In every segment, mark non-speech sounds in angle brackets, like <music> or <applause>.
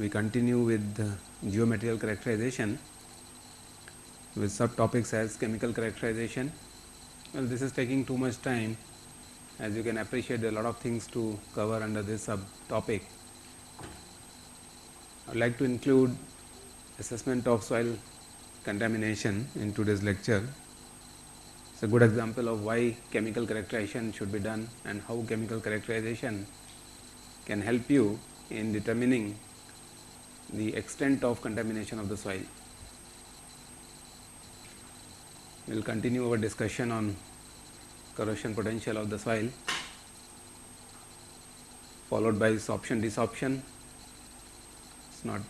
we continue with the geomaterial characterization with subtopics as chemical characterization. Well, this is taking too much time as you can appreciate there are a lot of things to cover under this subtopic. I would like to include assessment of soil contamination in today's lecture. It is a good example of why chemical characterization should be done and how chemical characterization can help you in determining the extent of contamination of the soil. We will continue our discussion on corrosion potential of the soil followed by sorption desorption. It is not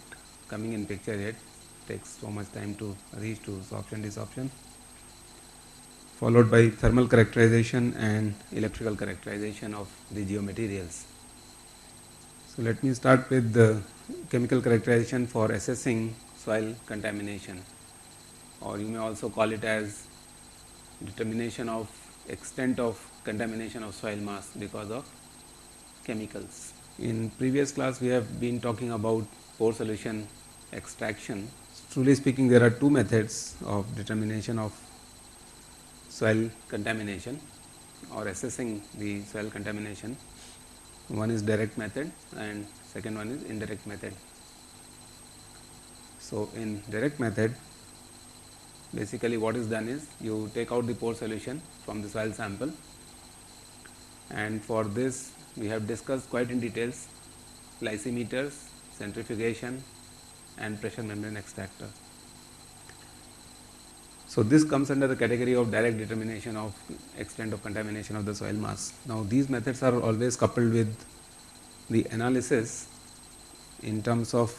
coming in picture yet, takes so much time to reach to sorption desorption followed by thermal characterization and electrical characterization of the geomaterials. So, let me start with the chemical characterization for assessing soil contamination or you may also call it as determination of extent of contamination of soil mass because of chemicals. In previous class we have been talking about pore solution extraction. Truly speaking there are two methods of determination of soil contamination or assessing the soil contamination. One is direct method and second one is indirect method. So, in direct method basically what is done is you take out the pore solution from the soil sample and for this we have discussed quite in details lysimeters, centrifugation and pressure membrane extractor. So, this comes under the category of direct determination of extent of contamination of the soil mass. Now, these methods are always coupled with the analysis in terms of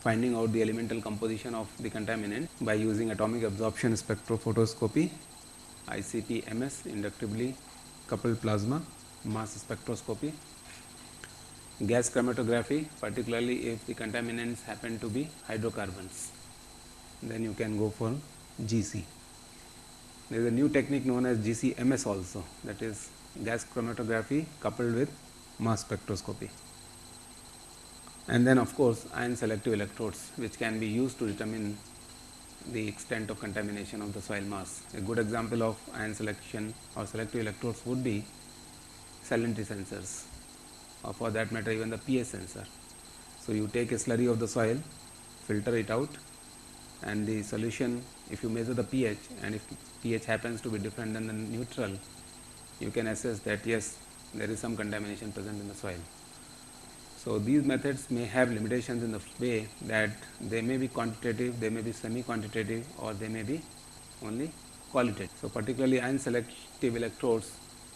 finding out the elemental composition of the contaminant by using atomic absorption spectrophotoscopy, ICP MS inductively coupled plasma, mass spectroscopy, gas chromatography particularly if the contaminants happen to be hydrocarbons, then you can go for GC. There is a new technique known as GCMS also that is gas chromatography coupled with mass spectroscopy. And then of course, ion selective electrodes which can be used to determine the extent of contamination of the soil mass. A good example of ion selection or selective electrodes would be salinity sensors or for that matter even the pH sensor. So, you take a slurry of the soil, filter it out and the solution if you measure the pH and if pH happens to be different than the neutral, you can assess that yes there is some contamination present in the soil. So, these methods may have limitations in the way that they may be quantitative, they may be semi quantitative or they may be only qualitative. So, particularly ion selective electrodes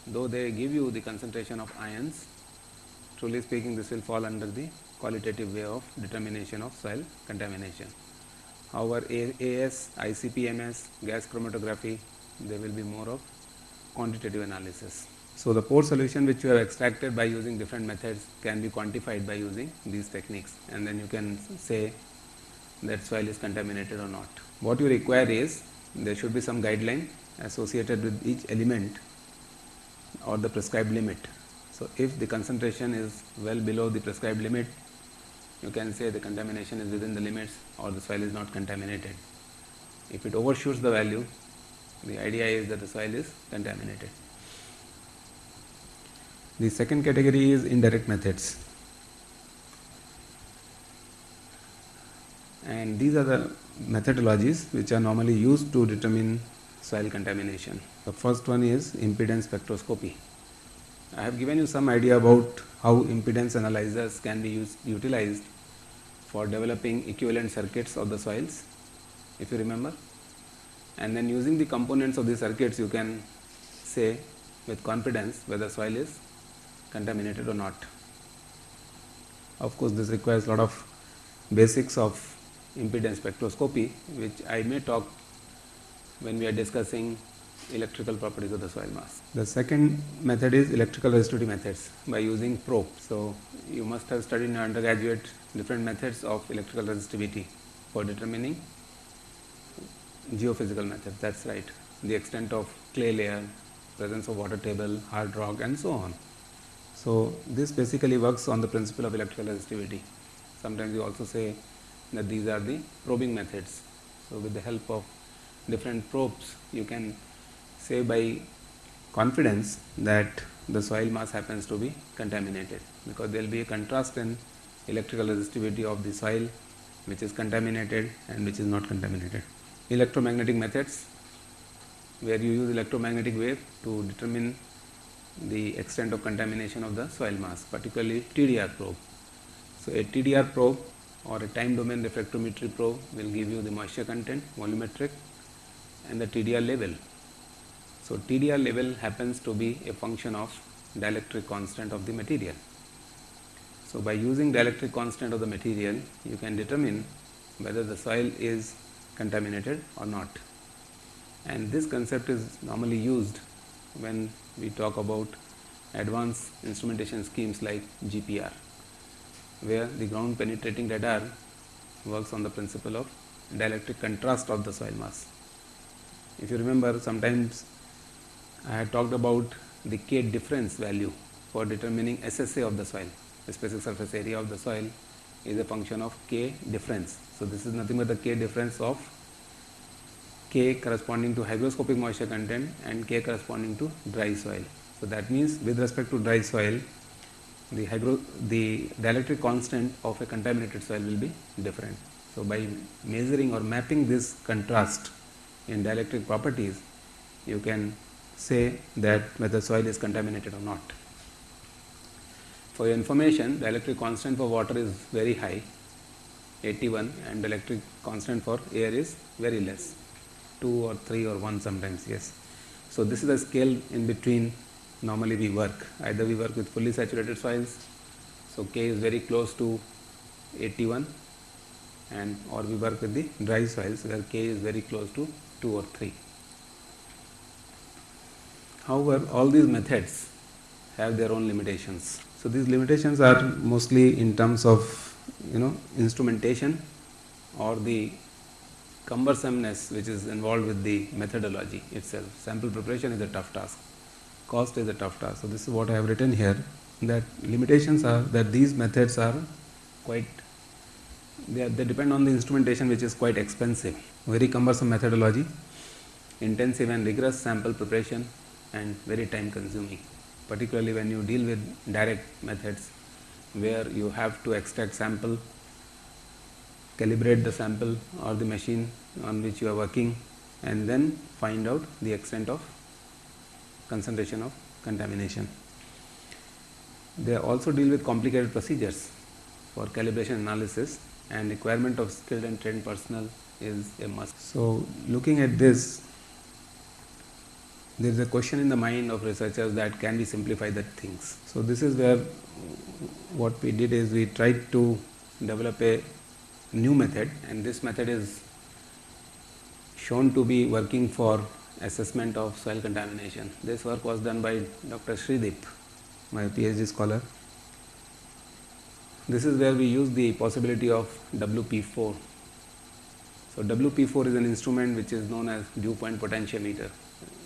though they give you the concentration of ions truly speaking this will fall under the qualitative way of determination of soil contamination. However, AS, ICP-MS, gas chromatography, they will be more of quantitative analysis. So, the pore solution which you have extracted by using different methods can be quantified by using these techniques and then you can say that soil is contaminated or not. What you require is there should be some guideline associated with each element or the prescribed limit. So, if the concentration is well below the prescribed limit you can say the contamination is within the limits or the soil is not contaminated. If it overshoots the value, the idea is that the soil is contaminated. The second category is indirect methods. And these are the methodologies which are normally used to determine soil contamination. The first one is impedance spectroscopy. I have given you some idea about how impedance analyzers can be used, utilized for developing equivalent circuits of the soils if you remember and then using the components of the circuits you can say with confidence whether soil is contaminated or not. Of course, this requires a lot of basics of impedance spectroscopy which I may talk when we are discussing electrical properties of the soil mass. The second method is electrical resistivity methods by using probe. So, you must have studied in undergraduate different methods of electrical resistivity for determining geophysical methods that is right the extent of clay layer, presence of water table, hard rock and so on. So, this basically works on the principle of electrical resistivity Sometimes you also say that these are the probing methods. So, with the help of different probes you can say by confidence that the soil mass happens to be contaminated because there will be a contrast in electrical resistivity of the soil which is contaminated and which is not contaminated. Electromagnetic methods where you use electromagnetic wave to determine the extent of contamination of the soil mass particularly TDR probe. So, a TDR probe or a time domain reflectometry probe will give you the moisture content volumetric and the TDR level. So, TDR level happens to be a function of dielectric constant of the material. So, by using dielectric constant of the material you can determine whether the soil is contaminated or not and this concept is normally used when we talk about advanced instrumentation schemes like GPR where the ground penetrating radar works on the principle of dielectric contrast of the soil mass. If you remember sometimes I had talked about the K difference value for determining SSA of the soil, the specific surface area of the soil is a function of K difference. So, this is nothing but the K difference of K corresponding to hygroscopic moisture content and K corresponding to dry soil. So, that means with respect to dry soil the hydro the dielectric constant of a contaminated soil will be different. So, by measuring or mapping this contrast in dielectric properties you can say that whether soil is contaminated or not. For your information the electric constant for water is very high 81 and electric constant for air is very less 2 or 3 or 1 sometimes yes. So, this is the scale in between normally we work either we work with fully saturated soils. So, K is very close to 81 and or we work with the dry soils where K is very close to 2 or 3. However, all these methods have their own limitations. So, these limitations are mostly in terms of you know instrumentation or the cumbersomeness which is involved with the methodology itself. Sample preparation is a tough task, cost is a tough task. So, this is what I have written here that limitations are that these methods are quite they, are, they depend on the instrumentation which is quite expensive, very cumbersome methodology, intensive and rigorous sample preparation and very time consuming, particularly when you deal with direct methods where you have to extract sample calibrate the sample or the machine on which you are working and then find out the extent of concentration of contamination. They also deal with complicated procedures for calibration analysis and requirement of skilled and trained personnel is a must. So, looking at this there is a question in the mind of researchers that can we simplify the things. So, this is where what we did is we tried to develop a new method and this method is shown to be working for assessment of soil contamination. This work was done by Dr. Sreedeep, my PhD scholar. This is where we use the possibility of WP4. So, WP4 is an instrument which is known as dew point potentiometer.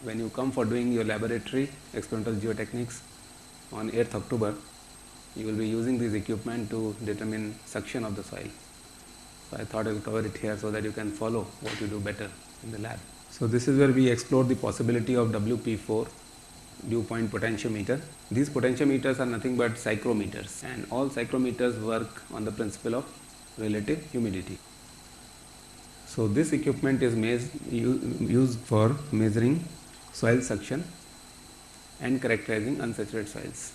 When you come for doing your laboratory experimental geotechnics on 8th October, you will be using this equipment to determine suction of the soil. So, I thought I will cover it here so that you can follow what you do better in the lab. So, this is where we explore the possibility of WP4 dew point potentiometer. These potentiometers are nothing but psychrometers and all psychrometers work on the principle of relative humidity. So, this equipment is used for measuring soil suction and characterizing unsaturated soils.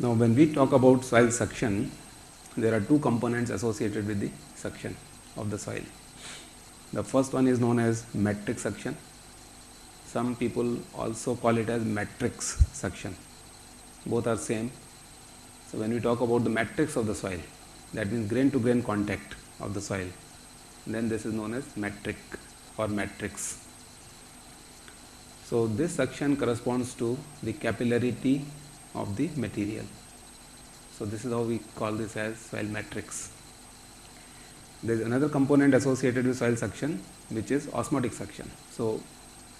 Now, when we talk about soil suction, there are two components associated with the suction of the soil. The first one is known as matric suction. Some people also call it as matrix suction. Both are same. So, when we talk about the matrix of the soil, that means grain to grain contact of the soil, then this is known as matric or matrix. So, this suction corresponds to the capillarity of the material. So, this is how we call this as soil matrix. There is another component associated with soil suction which is osmotic suction. So,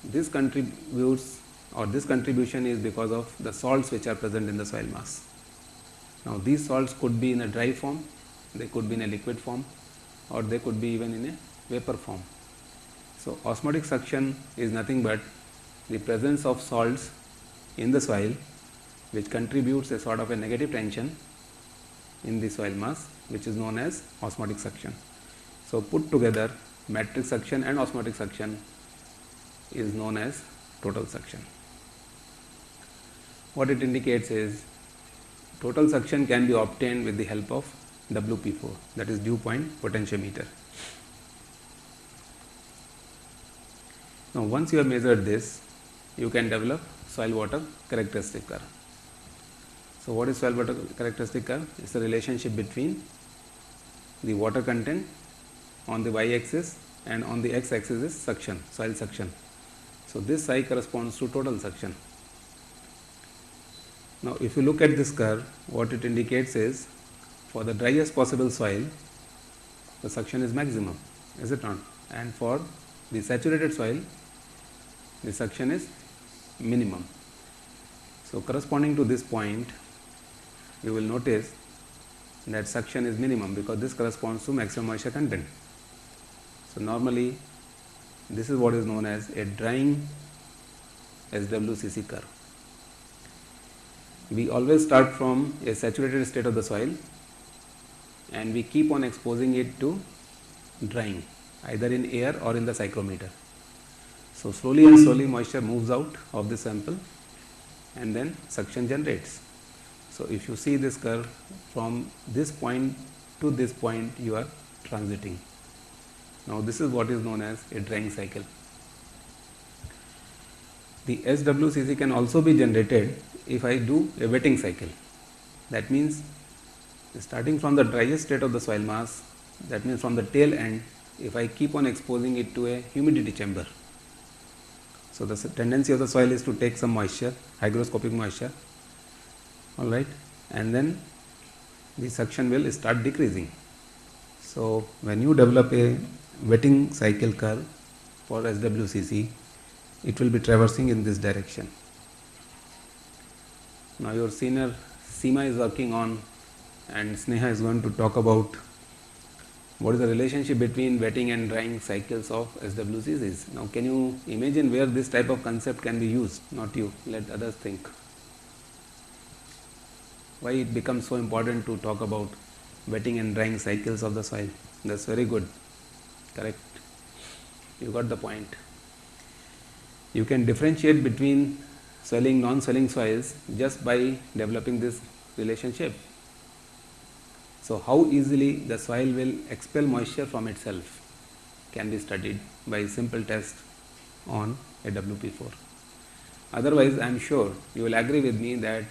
this contributes or this contribution is because of the salts which are present in the soil mass. Now these salts could be in a dry form, they could be in a liquid form or they could be even in a vapor form. So osmotic suction is nothing but the presence of salts in the soil which contributes a sort of a negative tension in the soil mass which is known as osmotic suction. So put together matrix suction and osmotic suction is known as total suction. What it indicates is total suction can be obtained with the help of WP4 that is dew point potentiometer. Now once you have measured this you can develop soil water characteristic curve. So what is soil water characteristic curve? It is the relationship between the water content on the y axis and on the x axis is suction, soil suction. So this psi corresponds to total suction. Now if you look at this curve, what it indicates is for the driest possible soil, the suction is maximum, is it not? And for the saturated soil, the suction is minimum. So corresponding to this point, you will notice that suction is minimum because this corresponds to maximum moisture content. So normally this is what is known as a drying SWCC curve. We always start from a saturated state of the soil and we keep on exposing it to drying either in air or in the psychrometer. So slowly and slowly moisture moves out of the sample and then suction generates. So if you see this curve from this point to this point you are transiting. Now this is what is known as a drying cycle. The SWCC can also be generated if I do a wetting cycle. That means starting from the driest state of the soil mass that means from the tail end if I keep on exposing it to a humidity chamber. So the tendency of the soil is to take some moisture, hygroscopic moisture, all right, and then the suction will start decreasing. So when you develop a wetting cycle curve for SWCC, it will be traversing in this direction. Now your senior Seema is working on and Sneha is going to talk about what is the relationship between wetting and drying cycles of SWCCs. Now can you imagine where this type of concept can be used? Not you, let others think. Why it becomes so important to talk about wetting and drying cycles of the soil? That's very good correct you got the point you can differentiate between swelling non swelling soils just by developing this relationship so how easily the soil will expel moisture from itself can be studied by simple test on a WP4 otherwise I am sure you will agree with me that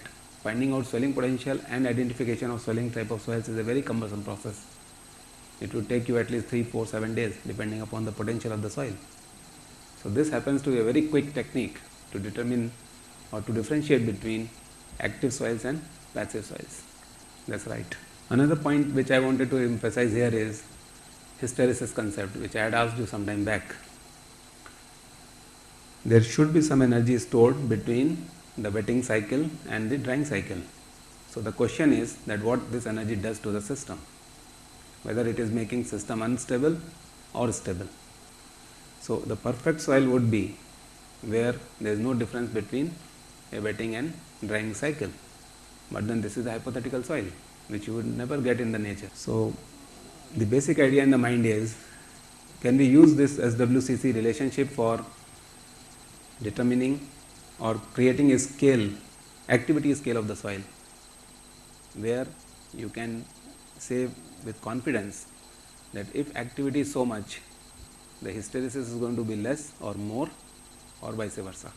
finding out swelling potential and identification of swelling type of soils is a very cumbersome process it would take you at least 3, 4, 7 days depending upon the potential of the soil. So this happens to be a very quick technique to determine or to differentiate between active soils and passive soils. That's right. Another point which I wanted to emphasize here is hysteresis concept which I had asked you some time back. There should be some energy stored between the wetting cycle and the drying cycle. So the question is that what this energy does to the system whether it is making system unstable or stable. So, the perfect soil would be where there is no difference between a wetting and drying cycle, but then this is the hypothetical soil which you would never get in the nature. So, the basic idea in the mind is can we use this SWCC relationship for determining or creating a scale activity scale of the soil where you can say with confidence that if activity is so much, the hysteresis is going to be less or more or vice versa.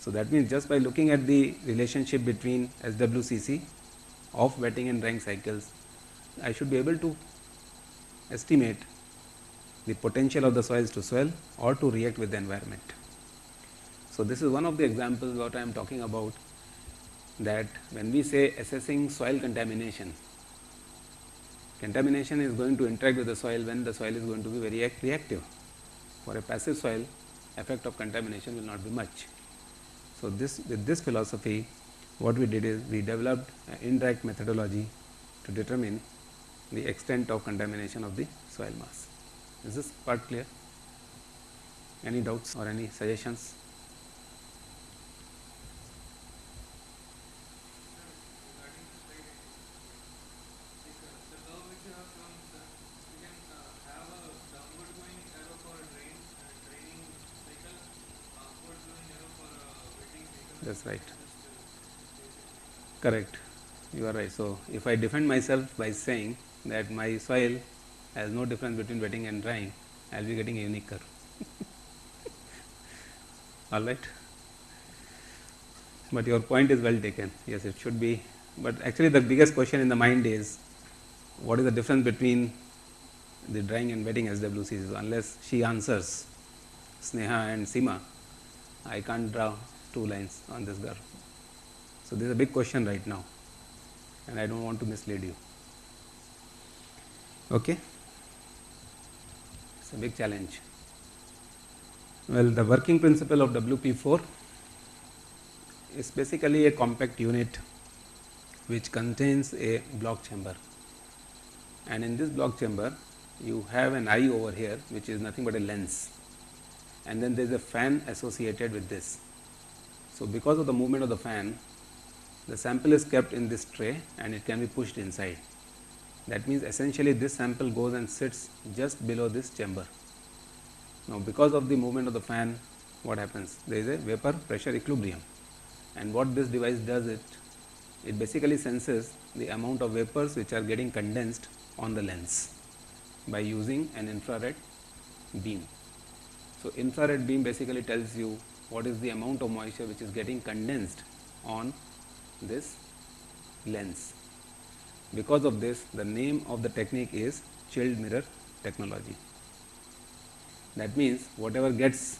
So, that means just by looking at the relationship between SWCC of wetting and drying cycles, I should be able to estimate the potential of the soils to swell or to react with the environment. So, this is one of the examples what I am talking about that when we say assessing soil contamination, contamination is going to interact with the soil when the soil is going to be very reactive. For a passive soil, effect of contamination will not be much. So, this with this philosophy what we did is we developed an indirect methodology to determine the extent of contamination of the soil mass. Is this part clear? Any doubts or any suggestions? That's right. Correct. You are right. So, if I defend myself by saying that my soil has no difference between wetting and drying, I will be getting a unique curve. <laughs> All right. But your point is well taken. Yes, it should be. But actually, the biggest question in the mind is what is the difference between the drying and wetting SWCs? Unless she answers Sneha and Sima, I can't draw two lines on this curve. So, this is a big question right now and I do not want to mislead you. Okay. It is a big challenge. Well, the working principle of WP4 is basically a compact unit which contains a block chamber and in this block chamber you have an eye over here which is nothing but a lens and then there is a fan associated with this. So, because of the movement of the fan the sample is kept in this tray and it can be pushed inside. That means, essentially this sample goes and sits just below this chamber. Now, because of the movement of the fan what happens? There is a vapor pressure equilibrium and what this device does it, it basically senses the amount of vapors which are getting condensed on the lens by using an infrared beam. So, infrared beam basically tells you what is the amount of moisture which is getting condensed on this lens. Because of this the name of the technique is chilled mirror technology. That means, whatever gets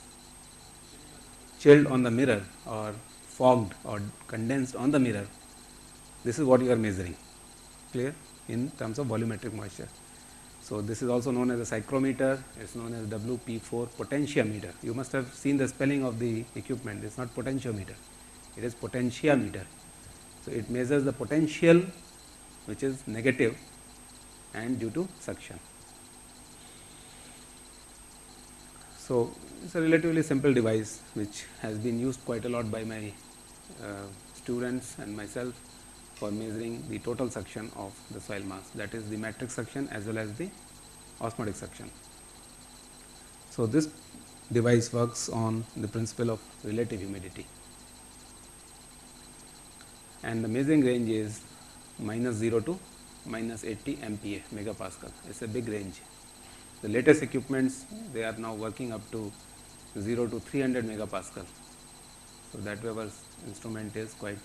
chilled on the mirror or fogged or condensed on the mirror, this is what you are measuring clear in terms of volumetric moisture. So, this is also known as a psychrometer, it is known as WP4 potentiometer. You must have seen the spelling of the equipment, it is not potentiometer, it is potentiameter. So, it measures the potential which is negative and due to suction. So, it is a relatively simple device which has been used quite a lot by my uh, students and myself for measuring the total suction of the soil mass that is the matrix suction as well as the osmotic suction. So, this device works on the principle of relative humidity and the measuring range is minus 0 to minus 80 MPa megapascal. It is a big range. The latest equipments they are now working up to 0 to 300 megapascal. So, that way our instrument is quite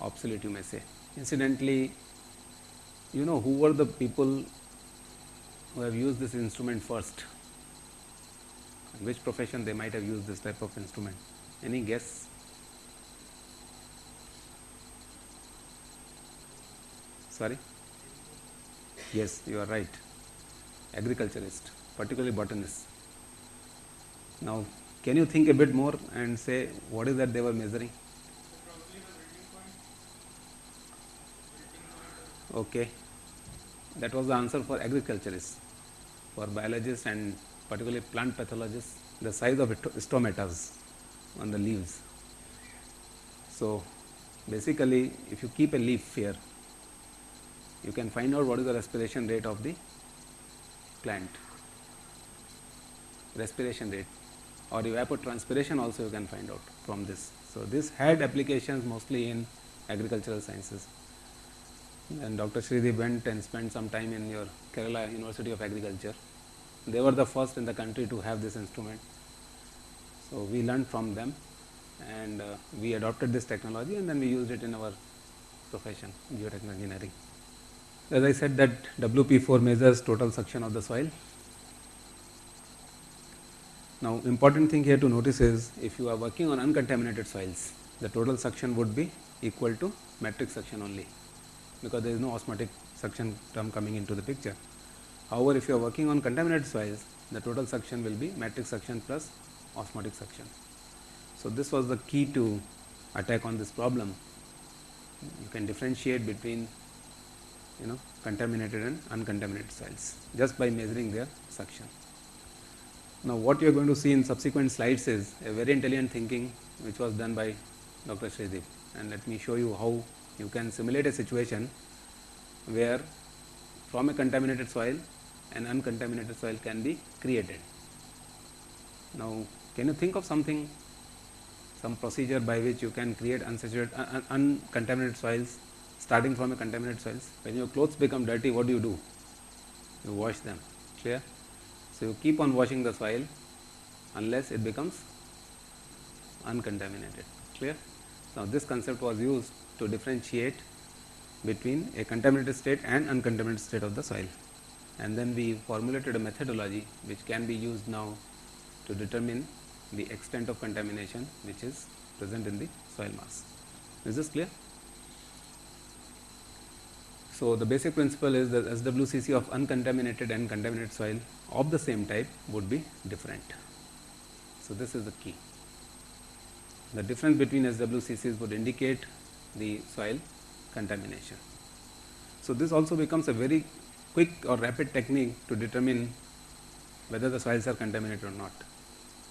obsolete you may say. Incidentally, you know who were the people who have used this instrument first? which profession they might have used this type of instrument? Any guess? Sorry? Yes, you are right. Agriculturist, particularly botanist. Now, can you think a bit more and say what is that they were measuring? Okay, that was the answer for agriculturists. For biologists and particularly plant pathologists, the size of stomatas on the leaves. So, basically, if you keep a leaf here you can find out what is the respiration rate of the plant respiration rate or evapotranspiration also you can find out from this. So, this had applications mostly in agricultural sciences and Dr. Sreedeep went and spent some time in your Kerala University of Agriculture. They were the first in the country to have this instrument. So, we learned from them and uh, we adopted this technology and then we used it in our profession geotechnical engineering. As I said that WP4 measures total suction of the soil. Now, important thing here to notice is if you are working on uncontaminated soils, the total suction would be equal to matrix suction only, because there is no osmotic suction term coming into the picture. However, if you are working on contaminated soils, the total suction will be matrix suction plus osmotic suction. So, this was the key to attack on this problem you can differentiate between you know contaminated and uncontaminated soils just by measuring their suction. Now, what you are going to see in subsequent slides is a very intelligent thinking which was done by Dr. Sreedeep and let me show you how you can simulate a situation where from a contaminated soil an uncontaminated soil can be created. Now, can you think of something some procedure by which you can create unsaturated uncontaminated soils starting from a contaminated soils when your clothes become dirty what do you do? You wash them. Clear? So you keep on washing the soil unless it becomes uncontaminated. Clear? Now this concept was used to differentiate between a contaminated state and uncontaminated state of the soil. And then we formulated a methodology which can be used now to determine the extent of contamination which is present in the soil mass. Is this clear? So, the basic principle is that SWCC of uncontaminated and contaminated soil of the same type would be different. So, this is the key. The difference between SWCCs would indicate the soil contamination. So, this also becomes a very quick or rapid technique to determine whether the soils are contaminated or not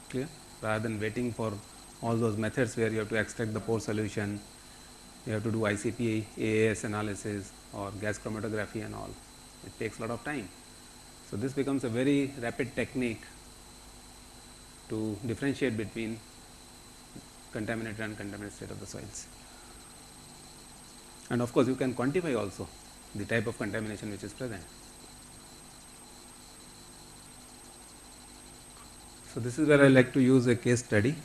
clear rather than waiting for all those methods where you have to extract the pore solution, you have to do ICP, AAS analysis or gas chromatography and all. It takes a lot of time. So, this becomes a very rapid technique to differentiate between contaminated and contaminated state of the soils. And of course, you can quantify also the type of contamination which is present. So, this is where I like to use a case study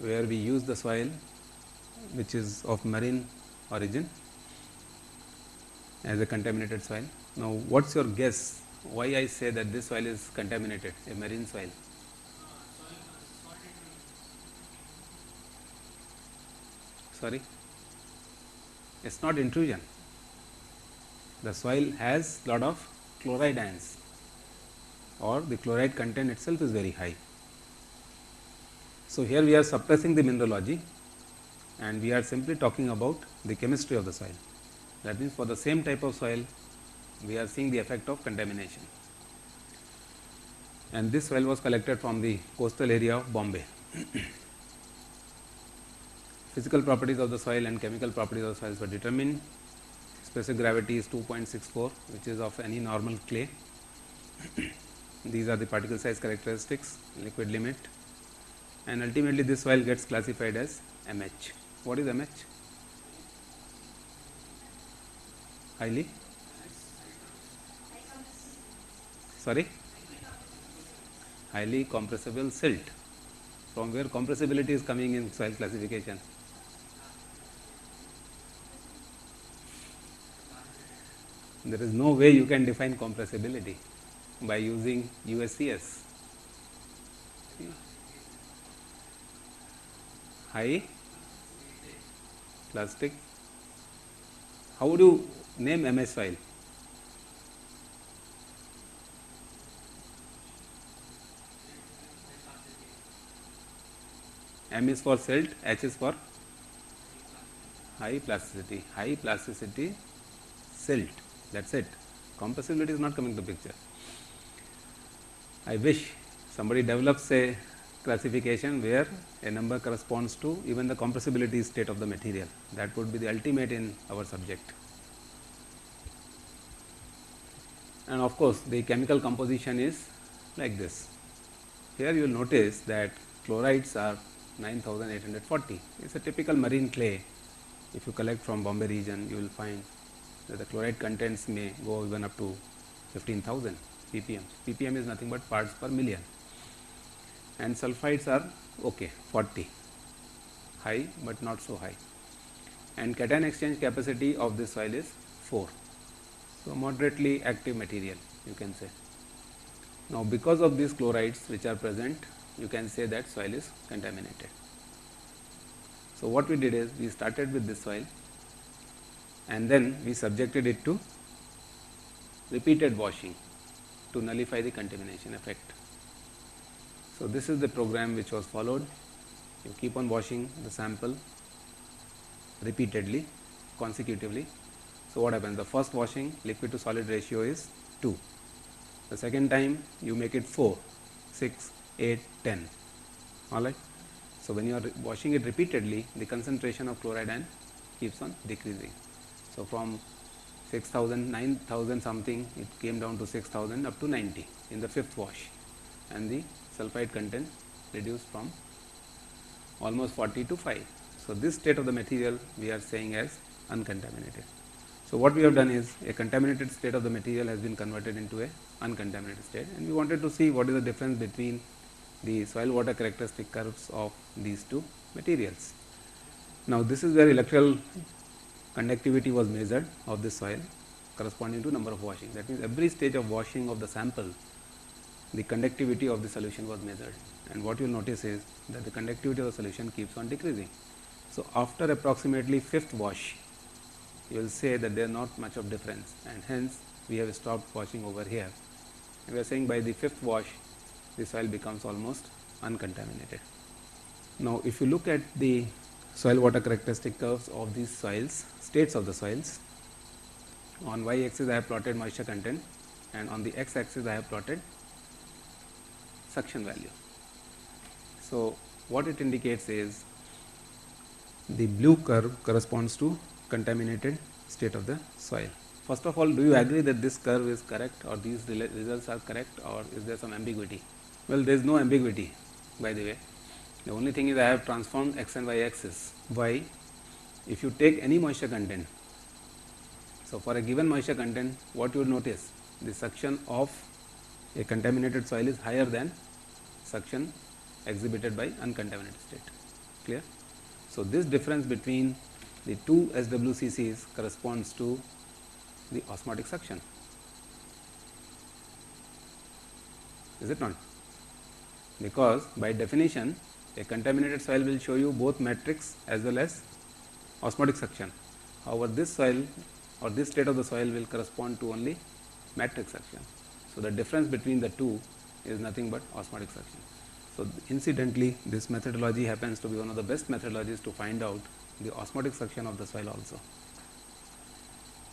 where we use the soil which is of marine origin as a contaminated soil. Now, what is your guess why I say that this soil is contaminated a marine soil? Sorry, it is not intrusion. The soil has lot of chloride ions or the chloride content itself is very high. So, here we are suppressing the mineralogy and we are simply talking about the chemistry of the soil. That means, for the same type of soil we are seeing the effect of contamination and this soil was collected from the coastal area of Bombay. <clears throat> Physical properties of the soil and chemical properties of the soils were determined. Specific gravity is 2.64 which is of any normal clay. <clears throat> These are the particle size characteristics, liquid limit and ultimately this soil gets classified as MH. What is MH? Highly? Sorry? Highly compressible silt. From where compressibility is coming in soil classification? There is no way you can define compressibility by using USCS. High plastic. How would you name MS file? M is for silt, H is for high plasticity, high plasticity silt that is it. Compressibility is not coming to picture. I wish somebody develops a classification where a number corresponds to even the compressibility state of the material that would be the ultimate in our subject. And of course, the chemical composition is like this. Here you will notice that chlorides are 9840. It is a typical marine clay. If you collect from Bombay region, you will find that the chloride contents may go even up to 15,000 ppm. ppm is nothing but parts per million and sulfides are okay 40 high but not so high and cation exchange capacity of this soil is 4. So, moderately active material you can say. Now, because of these chlorides which are present you can say that soil is contaminated. So, what we did is we started with this soil and then we subjected it to repeated washing to nullify the contamination effect. So, this is the program which was followed you keep on washing the sample repeatedly consecutively. So, what happens? The first washing liquid to solid ratio is 2. The second time you make it 4, 6, 8, 10. Alright. So, when you are washing it repeatedly, the concentration of chloride ion keeps on decreasing. So, from 6000, 9000 something, it came down to 6000 up to 90 in the fifth wash and the sulphide content reduced from almost 40 to 5. So, this state of the material we are saying as uncontaminated. So, what we have done is a contaminated state of the material has been converted into a uncontaminated state and we wanted to see what is the difference between the soil water characteristic curves of these two materials. Now, this is where electrical conductivity was measured of the soil corresponding to number of washing. That means, every stage of washing of the sample the conductivity of the solution was measured and what you will notice is that the conductivity of the solution keeps on decreasing. So, after approximately fifth wash you will say that there is not much of difference and hence we have stopped washing over here. We are saying by the fifth wash the soil becomes almost uncontaminated. Now, if you look at the soil water characteristic curves of these soils, states of the soils, on y axis I have plotted moisture content and on the x axis I have plotted suction value. So, what it indicates is the blue curve corresponds to contaminated state of the soil. First of all, do you agree that this curve is correct or these results are correct or is there some ambiguity? Well, there is no ambiguity by the way. The only thing is I have transformed x and y axis. Why? If you take any moisture content, so for a given moisture content, what you will notice? The suction of a contaminated soil is higher than suction exhibited by uncontaminated state. Clear? So, this difference between the two SWCCs corresponds to the osmotic suction. Is it not? Because by definition a contaminated soil will show you both matrix as well as osmotic suction. However, this soil or this state of the soil will correspond to only matrix suction. So, the difference between the two is nothing but osmotic suction. So, incidentally this methodology happens to be one of the best methodologies to find out the osmotic suction of the soil also.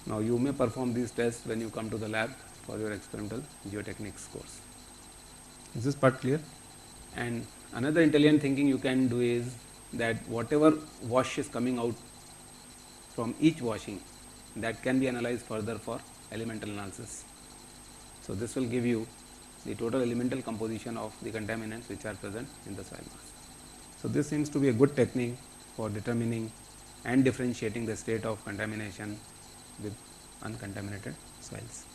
Now, you may perform these tests when you come to the lab for your experimental geotechnics course. Is this part clear? And another intelligent thinking you can do is that whatever wash is coming out from each washing that can be analyzed further for elemental analysis. So, this will give you the total elemental composition of the contaminants which are present in the soil mass. So, this seems to be a good technique for determining and differentiating the state of contamination with uncontaminated soils.